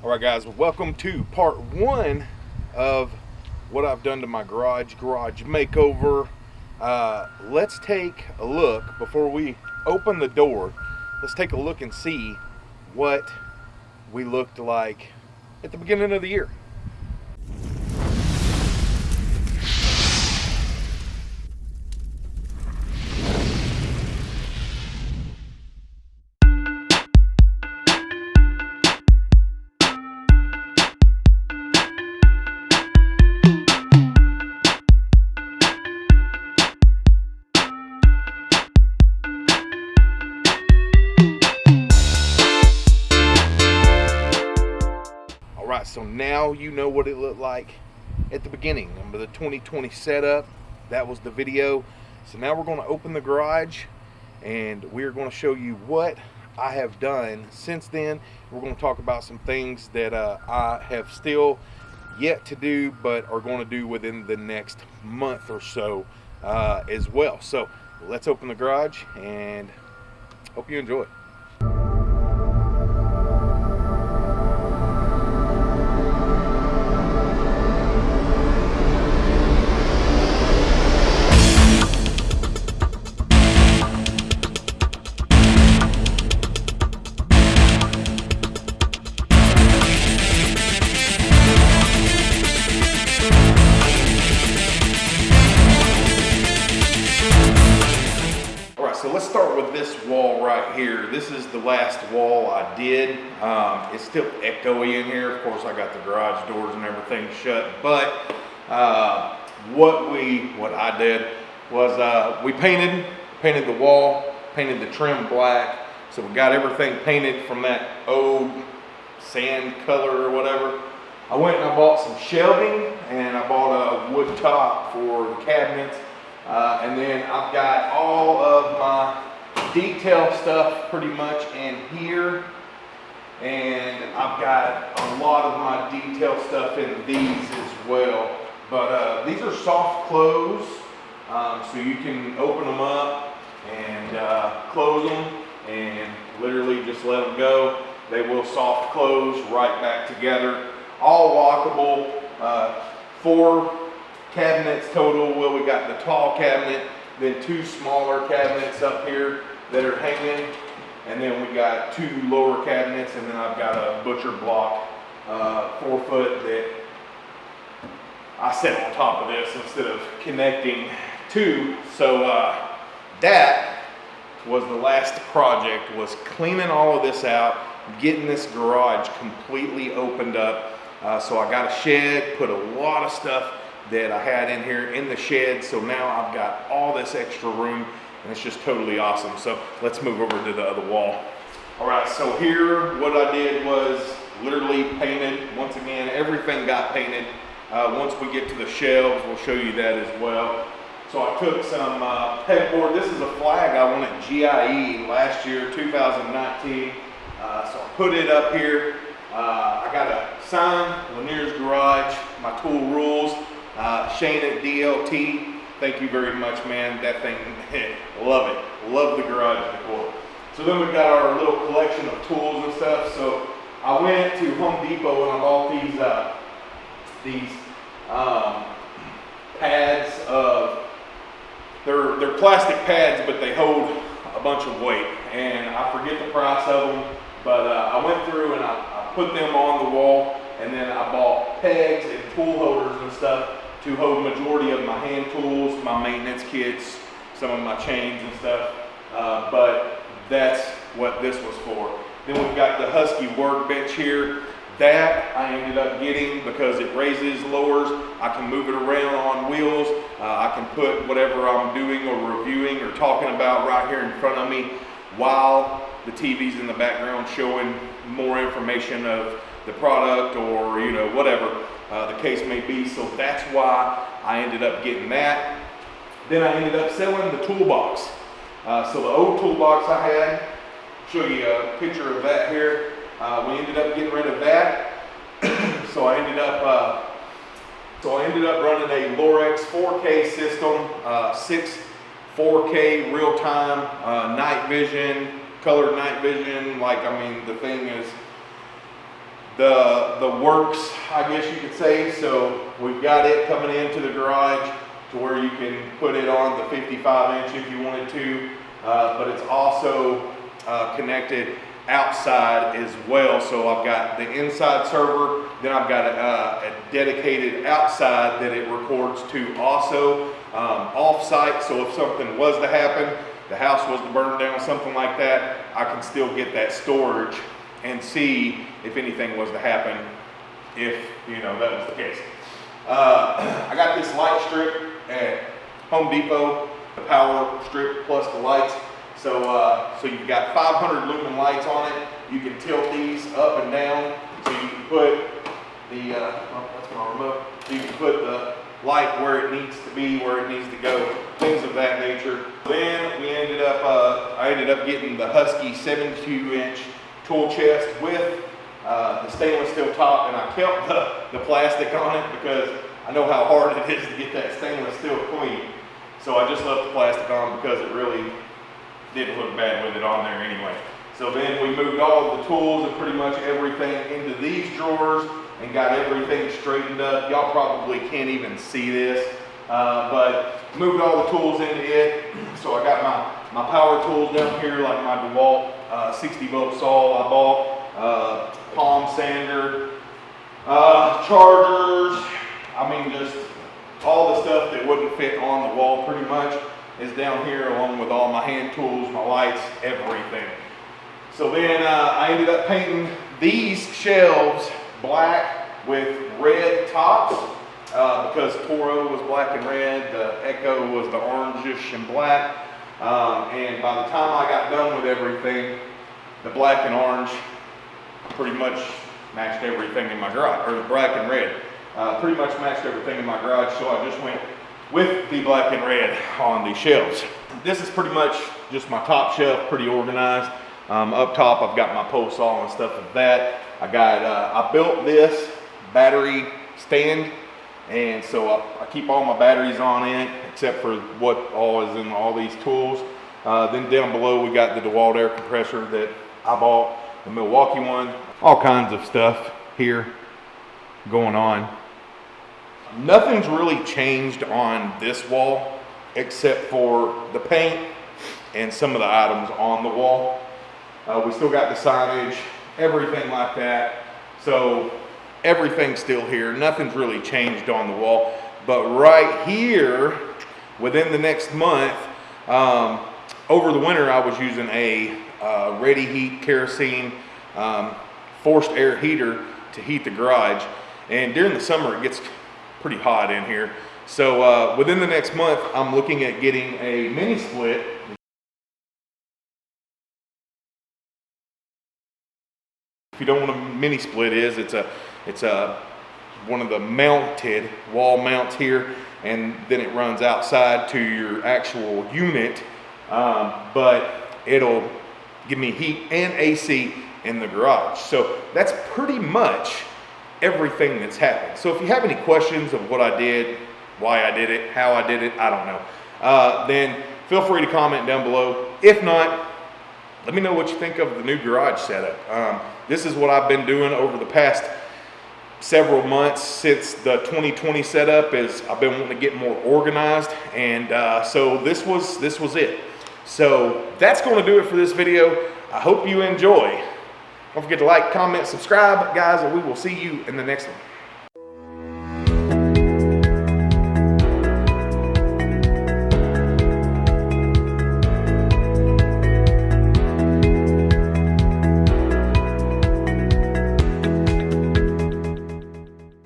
All right, guys, welcome to part one of what I've done to my garage, garage makeover. Uh, let's take a look before we open the door. Let's take a look and see what we looked like at the beginning of the year. So now you know what it looked like at the beginning. Remember the 2020 setup? That was the video. So now we're going to open the garage and we're going to show you what I have done since then. We're going to talk about some things that uh, I have still yet to do, but are going to do within the next month or so uh, as well. So let's open the garage and hope you enjoy. Last wall I did. Um, it's still echoey in here. Of course, I got the garage doors and everything shut. But uh, what we, what I did was uh, we painted, painted the wall, painted the trim black. So we got everything painted from that old sand color or whatever. I went and I bought some shelving and I bought a wood top for the cabinets. Uh, and then I've got all of my detail stuff pretty much in here. And I've got a lot of my detail stuff in these as well. But uh, these are soft close, um, so you can open them up and uh, close them and literally just let them go. They will soft close right back together. All lockable, uh, four cabinets total. Well, we got the tall cabinet, then two smaller cabinets up here that are hanging, and then we got two lower cabinets, and then I've got a butcher block, uh, four foot that I set on top of this instead of connecting two. So uh, that was the last project was cleaning all of this out, getting this garage completely opened up. Uh, so I got a shed, put a lot of stuff that I had in here in the shed. So now I've got all this extra room and it's just totally awesome. So let's move over to the other wall. All right, so here what I did was literally painted. Once again, everything got painted. Uh, once we get to the shelves, we'll show you that as well. So I took some uh, pegboard. This is a flag I won at GIE last year, 2019. Uh, so I put it up here. Uh, I got a sign, Lanier's Garage, my tool rules. Uh, Shane at DLT, thank you very much, man. That thing, love it. Love the garage decor. So then we've got our little collection of tools and stuff. So I went to Home Depot and I bought these uh, these um, pads of they're they're plastic pads, but they hold a bunch of weight. And I forget the price of them, but uh, I went through and I, I put them on the wall, and then I bought pegs and tool holders and stuff to hold majority of my hand tools, my maintenance kits, some of my chains and stuff. Uh, but that's what this was for. Then we've got the Husky workbench here. That I ended up getting because it raises, lowers. I can move it around on wheels. Uh, I can put whatever I'm doing or reviewing or talking about right here in front of me while the TV's in the background showing more information of the product or you know whatever uh, the case may be. So that's why I ended up getting that. Then I ended up selling the toolbox. Uh, so the old toolbox I had, show you a picture of that here. Uh, we ended up getting rid of that. so I ended up, uh, so I ended up running a Lorex 4K system, uh, six 4K real-time uh, night vision, colored night vision. Like I mean, the thing is the, the works, I guess you could say. So we've got it coming into the garage to where you can put it on the 55 inch if you wanted to. Uh, but it's also uh, connected outside as well. So I've got the inside server, then I've got a, uh, a dedicated outside that it records to also um, off-site. So if something was to happen, the house was to burn down, something like that, I can still get that storage and see if anything was to happen, if you know that was the case. Uh, I got this light strip at Home Depot, the power strip plus the lights. So, uh, so you've got 500 lumen lights on it. You can tilt these up and down. So you can put the, uh, oh, that's my remote. You can put the light where it needs to be, where it needs to go, things of that nature. Then we ended up, uh, I ended up getting the Husky 72 inch tool chest with uh, the stainless steel top and I kept the, the plastic on it because I know how hard it is to get that stainless steel clean. So I just left the plastic on because it really didn't look bad with it on there anyway. So then we moved all the tools and pretty much everything into these drawers and got everything straightened up. Y'all probably can't even see this, uh, but moved all the tools into it. So I got my, my power tools down here, like my DeWalt uh, 60 volt saw I bought, uh, palm sander, uh, chargers. I mean, just all the stuff that wouldn't fit on the wall pretty much is down here along with all my hand tools, my lights, everything. So then I ended up painting these shelves black with red tops uh, because Toro was black and red, the Echo was the orangish and black. Um, and by the time I got done with everything, the black and orange pretty much matched everything in my garage, or the black and red uh, pretty much matched everything in my garage. So I just went with the black and red on the shelves. This is pretty much just my top shelf, pretty organized. Um, up top, I've got my pole saw and stuff like that. I got, uh, I built this battery stand and so I, I, keep all my batteries on it except for what all is in all these tools. Uh, then down below we got the DeWalt air compressor that I bought, the Milwaukee one, all kinds of stuff here going on. Nothing's really changed on this wall except for the paint and some of the items on the wall. Uh, we still got the signage, everything like that. So everything's still here. Nothing's really changed on the wall. But right here, within the next month, um, over the winter, I was using a uh, Reddy heat kerosene um, forced air heater to heat the garage. And during the summer, it gets pretty hot in here. So uh, within the next month, I'm looking at getting a mini split. If you don't know what a mini split is, it's a it's a one of the mounted wall mounts here, and then it runs outside to your actual unit. Um, but it'll give me heat and AC in the garage. So that's pretty much everything that's happened. So if you have any questions of what I did, why I did it, how I did it, I don't know, uh, then feel free to comment down below. If not, let me know what you think of the new garage setup. Um, this is what I've been doing over the past several months since the 2020 setup is I've been wanting to get more organized and uh, so this was this was it so that's going to do it for this video. I hope you enjoy. Don't forget to like comment subscribe guys and we will see you in the next one